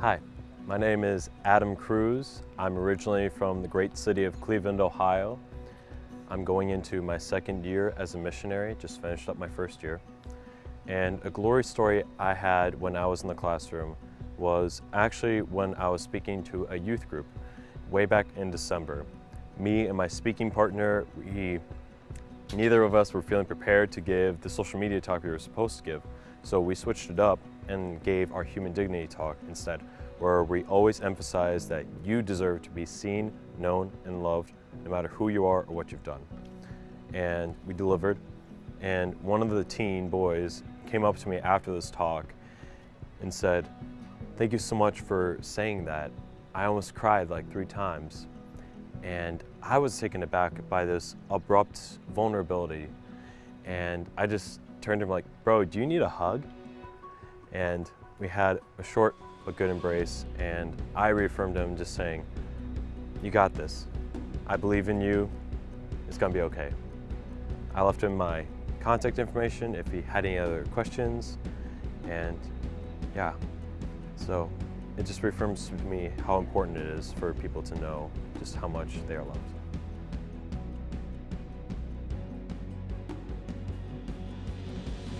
Hi, my name is Adam Cruz. I'm originally from the great city of Cleveland, Ohio. I'm going into my second year as a missionary, just finished up my first year. And a glory story I had when I was in the classroom was actually when I was speaking to a youth group way back in December. Me and my speaking partner, we, neither of us were feeling prepared to give the social media talk we were supposed to give. So we switched it up and gave our human dignity talk instead, where we always emphasize that you deserve to be seen, known, and loved no matter who you are or what you've done. And we delivered, and one of the teen boys came up to me after this talk and said, thank you so much for saying that. I almost cried like three times. And I was taken aback by this abrupt vulnerability. And I just turned to him like, bro, do you need a hug? And we had a short but good embrace. And I reaffirmed him just saying, you got this. I believe in you. It's gonna be okay. I left him my contact information if he had any other questions. And yeah, so it just reaffirms to me how important it is for people to know just how much they are loved.